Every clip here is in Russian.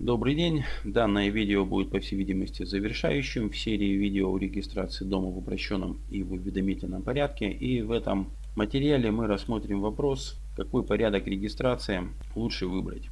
Добрый день. Данное видео будет по всей видимости завершающим в серии видео о регистрации дома в упрощенном и в уведомительном порядке. И в этом материале мы рассмотрим вопрос, какой порядок регистрации лучше выбрать.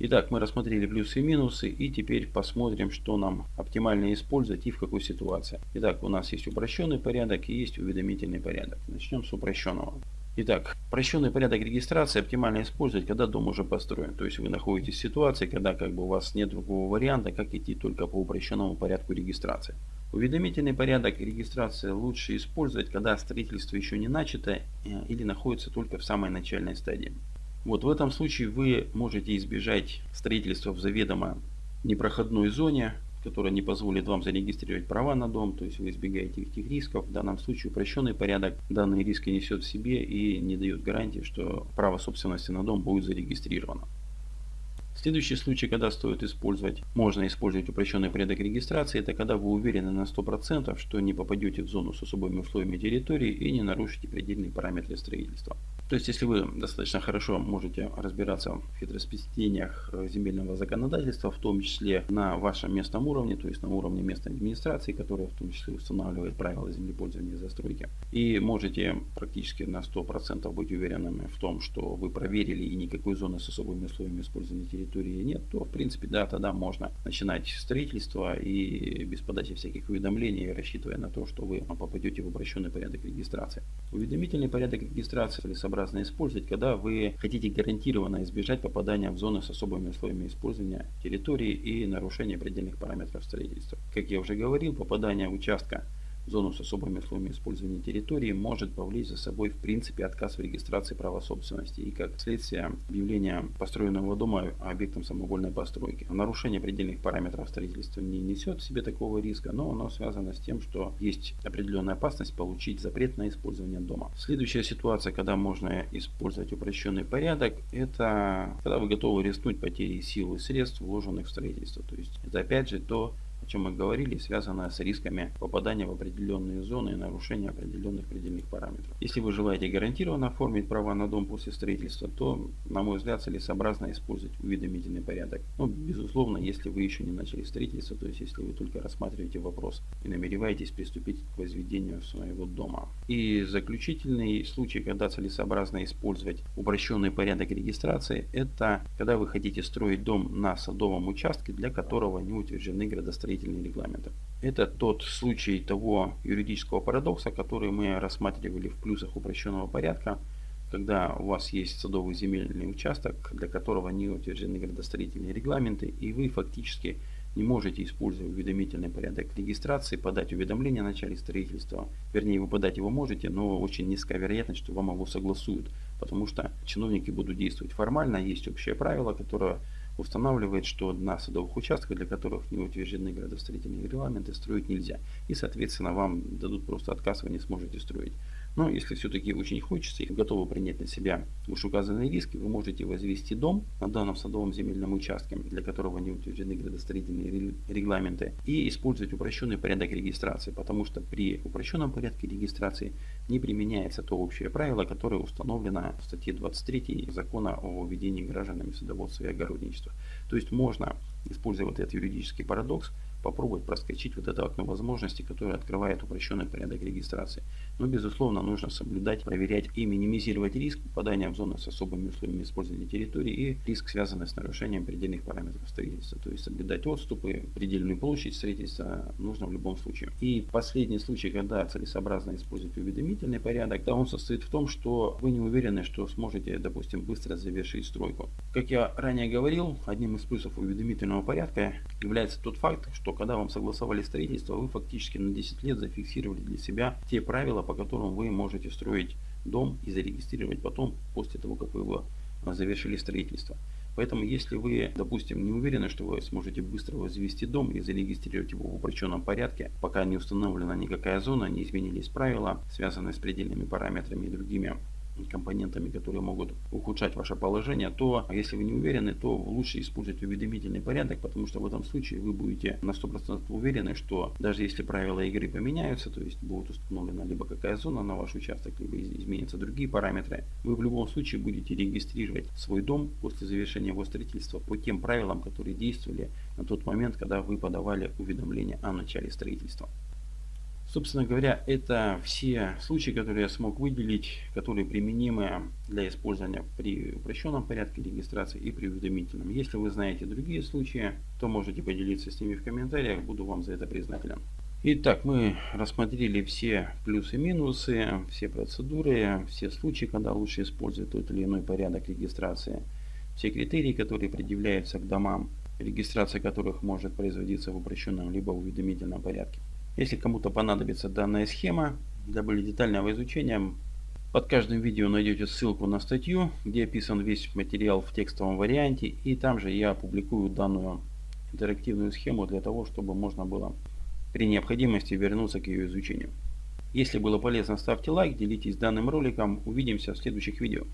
Итак, мы рассмотрели плюсы и минусы и теперь посмотрим, что нам оптимально использовать и в какой ситуации. Итак, у нас есть упрощенный порядок и есть уведомительный порядок. Начнем с упрощенного. Итак, прощенный порядок регистрации оптимально использовать, когда дом уже построен. То есть вы находитесь в ситуации, когда как бы у вас нет другого варианта, как идти только по упрощенному порядку регистрации. Уведомительный порядок регистрации лучше использовать, когда строительство еще не начато э, или находится только в самой начальной стадии. Вот в этом случае вы можете избежать строительства в заведомо непроходной зоне, которая не позволит вам зарегистрировать права на дом, то есть вы избегаете этих рисков. В данном случае упрощенный порядок данные риски несет в себе и не дает гарантии, что право собственности на дом будет зарегистрировано. Следующий случай, когда стоит использовать, можно использовать упрощенный порядок регистрации, это когда вы уверены на 100%, что не попадете в зону с особыми условиями территории и не нарушите предельные параметры строительства. То есть, если вы достаточно хорошо можете разбираться в хитросплетениях э, земельного законодательства, в том числе на вашем местном уровне, то есть на уровне местной администрации, которая в том числе устанавливает правила землепользования и застройки, и можете практически на 100% быть уверенными в том, что вы проверили и никакой зоны с особыми условиями использования территории нет, то в принципе да, тогда можно начинать строительство и без подачи всяких уведомлений, рассчитывая на то, что вы попадете в обращенный порядок регистрации. Уведомительный порядок регистрации или собрания целесообразно использовать, когда вы хотите гарантированно избежать попадания в зоны с особыми условиями использования территории и нарушения предельных параметров строительства. Как я уже говорил, попадание участка зону с особыми условиями использования территории может повлечь за собой в принципе отказ в регистрации права собственности и как следствие объявления построенного дома объектом самовольной постройки. Нарушение предельных параметров строительства не несет в себе такого риска, но оно связано с тем, что есть определенная опасность получить запрет на использование дома. Следующая ситуация, когда можно использовать упрощенный порядок, это когда вы готовы рискнуть потерей сил и средств, вложенных в строительство. То есть это опять же то, чем мы говорили, связанное с рисками попадания в определенные зоны и нарушения определенных предельных параметров. Если вы желаете гарантированно оформить права на дом после строительства, то, на мой взгляд, целесообразно использовать уведомительный порядок. Но, ну, безусловно, если вы еще не начали строительство, то есть если вы только рассматриваете вопрос и намереваетесь приступить к возведению своего дома. И заключительный случай, когда целесообразно использовать упрощенный порядок регистрации, это когда вы хотите строить дом на садовом участке, для которого не утверждены градостроительные строительные регламенты. Это тот случай того юридического парадокса, который мы рассматривали в плюсах упрощенного порядка, когда у вас есть садовый земельный участок, для которого не утверждены градостроительные регламенты, и вы фактически не можете, используя уведомительный порядок регистрации, подать уведомление о начале строительства. Вернее, вы подать его можете, но очень низкая вероятность, что вам его согласуют, потому что чиновники будут действовать формально. Есть общее правило, которое устанавливает, что на садовых участках, для которых не утверждены градостроительные регламенты, строить нельзя. И, соответственно, вам дадут просто отказ, вы не сможете строить. Но если все-таки очень хочется и готовы принять на себя вышеуказанные риски, вы можете возвести дом на данном садовом земельном участке, для которого не утверждены градостроительные регламенты, и использовать упрощенный порядок регистрации, потому что при упрощенном порядке регистрации не применяется то общее правило, которое установлено в статье 23 закона о введении гражданами садоводства и огородничества. То есть можно, используя вот этот юридический парадокс, попробовать проскочить вот это окно возможностей, которое открывает упрощенный порядок регистрации. Но, безусловно, нужно соблюдать, проверять и минимизировать риск попадания в зоны с особыми условиями использования территории и риск, связанный с нарушением предельных параметров строительства. То есть соблюдать отступы, предельную площадь строительства нужно в любом случае. И последний случай, когда целесообразно использовать уведомительный порядок, да, он состоит в том, что вы не уверены, что сможете, допустим, быстро завершить стройку. Как я ранее говорил, одним из плюсов уведомительного порядка является тот факт, что когда вам согласовали строительство, вы фактически на 10 лет зафиксировали для себя те правила, по которым вы можете строить дом и зарегистрировать потом, после того, как вы его а, завершили строительство. Поэтому, если вы, допустим, не уверены, что вы сможете быстро возвести дом и зарегистрировать его в упрощенном порядке, пока не установлена никакая зона, не изменились правила, связанные с предельными параметрами и другими компонентами, которые могут ухудшать ваше положение, то если вы не уверены, то лучше использовать уведомительный порядок, потому что в этом случае вы будете на 100% уверены, что даже если правила игры поменяются, то есть будет установлена либо какая зона на ваш участок, либо изменятся другие параметры, вы в любом случае будете регистрировать свой дом после завершения его строительства по тем правилам, которые действовали на тот момент, когда вы подавали уведомление о начале строительства. Собственно говоря, это все случаи, которые я смог выделить, которые применимы для использования при упрощенном порядке регистрации и при уведомительном. Если вы знаете другие случаи, то можете поделиться с ними в комментариях, буду вам за это признателен. Итак, мы рассмотрели все плюсы и минусы, все процедуры, все случаи, когда лучше использовать тот или иной порядок регистрации, все критерии, которые предъявляются к домам, регистрация которых может производиться в упрощенном либо уведомительном порядке. Если кому-то понадобится данная схема для более детального изучения, под каждым видео найдете ссылку на статью, где описан весь материал в текстовом варианте. И там же я опубликую данную интерактивную схему для того, чтобы можно было при необходимости вернуться к ее изучению. Если было полезно, ставьте лайк, делитесь данным роликом. Увидимся в следующих видео.